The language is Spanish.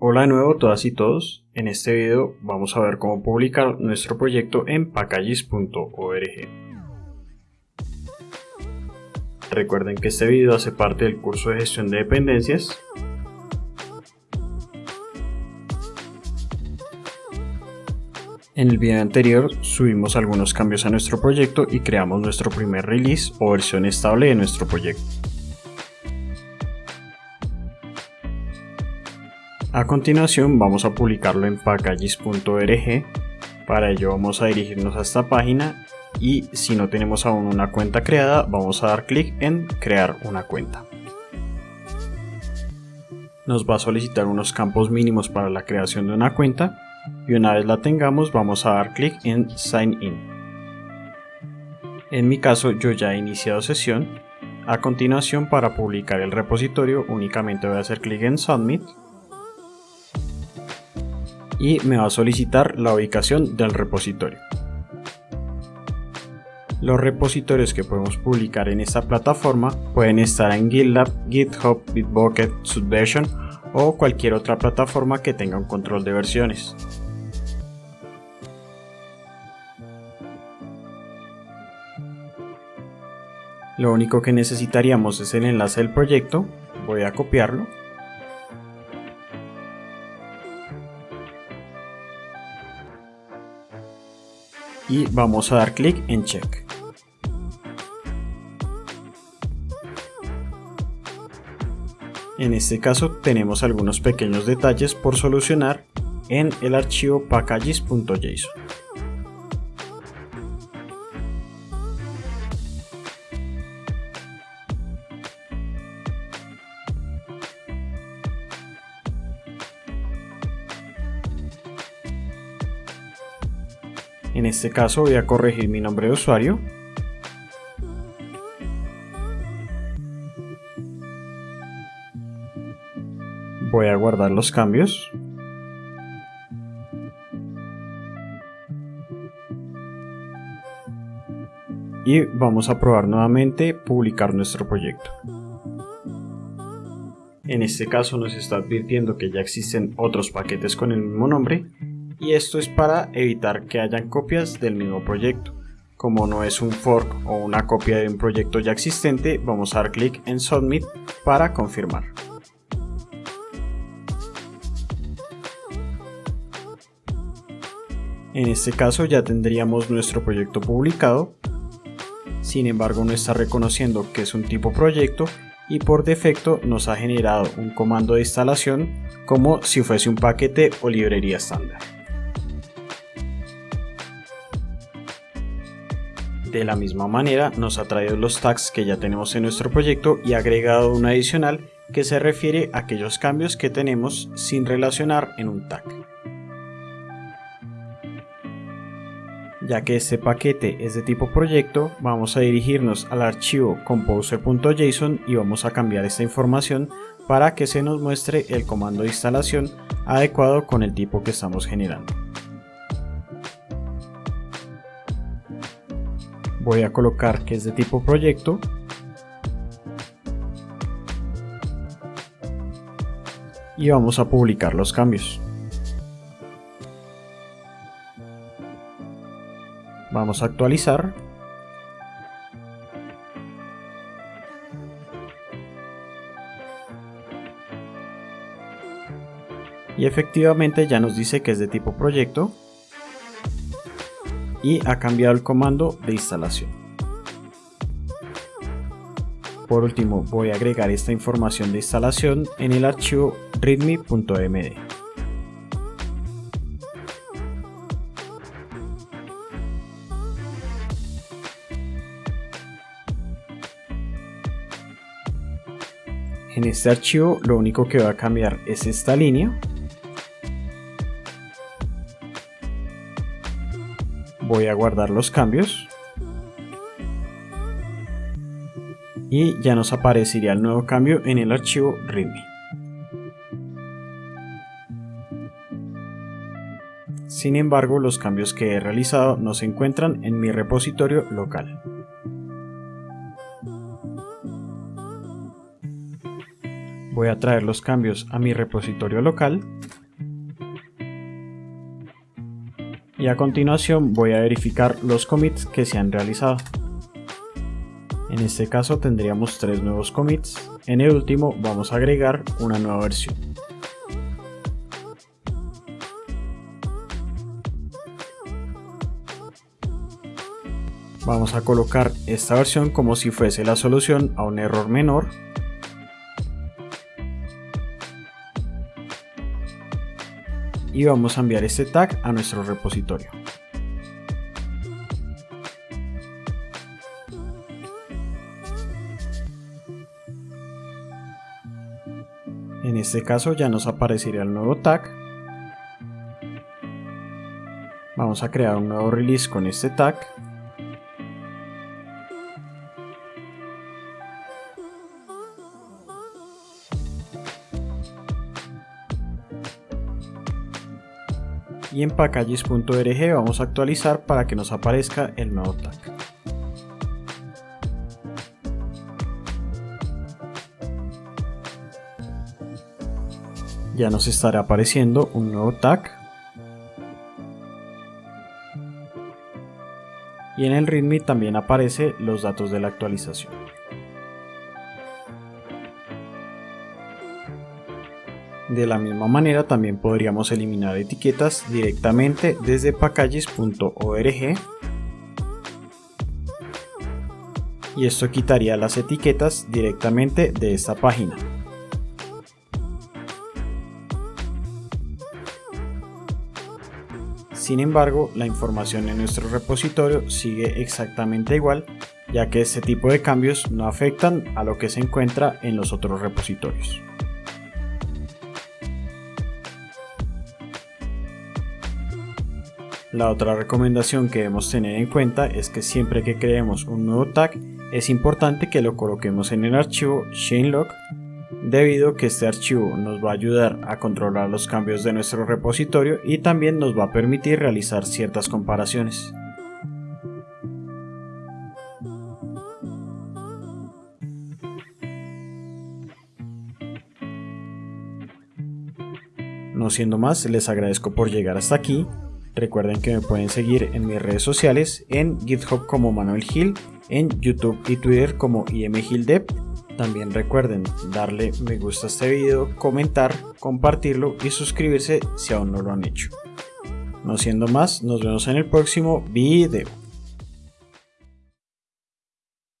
Hola de nuevo todas y todos, en este video vamos a ver cómo publicar nuestro proyecto en packages.org. Recuerden que este video hace parte del curso de gestión de dependencias. En el video anterior subimos algunos cambios a nuestro proyecto y creamos nuestro primer release o versión estable de nuestro proyecto. A continuación vamos a publicarlo en packages.org. Para ello vamos a dirigirnos a esta página y si no tenemos aún una cuenta creada vamos a dar clic en crear una cuenta. Nos va a solicitar unos campos mínimos para la creación de una cuenta y una vez la tengamos vamos a dar clic en sign in. En mi caso yo ya he iniciado sesión. A continuación para publicar el repositorio únicamente voy a hacer clic en submit y me va a solicitar la ubicación del repositorio. Los repositorios que podemos publicar en esta plataforma pueden estar en GitLab, GitHub, Bitbucket, Subversion o cualquier otra plataforma que tenga un control de versiones. Lo único que necesitaríamos es el enlace del proyecto, voy a copiarlo y vamos a dar clic en check. En este caso tenemos algunos pequeños detalles por solucionar en el archivo packages.json. En este caso voy a corregir mi nombre de usuario. Voy a guardar los cambios. Y vamos a probar nuevamente publicar nuestro proyecto. En este caso nos está advirtiendo que ya existen otros paquetes con el mismo nombre y esto es para evitar que hayan copias del mismo proyecto. Como no es un fork o una copia de un proyecto ya existente, vamos a dar clic en Submit para confirmar. En este caso ya tendríamos nuestro proyecto publicado, sin embargo no está reconociendo que es un tipo proyecto y por defecto nos ha generado un comando de instalación como si fuese un paquete o librería estándar. De la misma manera nos ha traído los tags que ya tenemos en nuestro proyecto y ha agregado un adicional que se refiere a aquellos cambios que tenemos sin relacionar en un tag. Ya que este paquete es de tipo proyecto, vamos a dirigirnos al archivo composer.json y vamos a cambiar esta información para que se nos muestre el comando de instalación adecuado con el tipo que estamos generando. Voy a colocar que es de tipo proyecto. Y vamos a publicar los cambios. Vamos a actualizar. Y efectivamente ya nos dice que es de tipo proyecto y ha cambiado el comando de instalación. Por último voy a agregar esta información de instalación en el archivo readme.md. En este archivo lo único que va a cambiar es esta línea voy a guardar los cambios y ya nos aparecería el nuevo cambio en el archivo readme. Sin embargo, los cambios que he realizado no se encuentran en mi repositorio local. Voy a traer los cambios a mi repositorio local. A continuación voy a verificar los commits que se han realizado. En este caso tendríamos tres nuevos commits. En el último vamos a agregar una nueva versión. Vamos a colocar esta versión como si fuese la solución a un error menor. Y vamos a enviar este tag a nuestro repositorio. En este caso ya nos aparecería el nuevo tag. Vamos a crear un nuevo release con este tag. Y en packages.org vamos a actualizar para que nos aparezca el nuevo tag. Ya nos estará apareciendo un nuevo tag. Y en el README también aparece los datos de la actualización. De la misma manera también podríamos eliminar etiquetas directamente desde packages.org y esto quitaría las etiquetas directamente de esta página. Sin embargo, la información en nuestro repositorio sigue exactamente igual, ya que este tipo de cambios no afectan a lo que se encuentra en los otros repositorios. La otra recomendación que debemos tener en cuenta es que siempre que creemos un nuevo tag es importante que lo coloquemos en el archivo ShaneLog debido a que este archivo nos va a ayudar a controlar los cambios de nuestro repositorio y también nos va a permitir realizar ciertas comparaciones. No siendo más, les agradezco por llegar hasta aquí Recuerden que me pueden seguir en mis redes sociales, en GitHub como Manuel Gil, en YouTube y Twitter como IMGilDev. También recuerden darle me gusta a este video, comentar, compartirlo y suscribirse si aún no lo han hecho. No siendo más, nos vemos en el próximo video.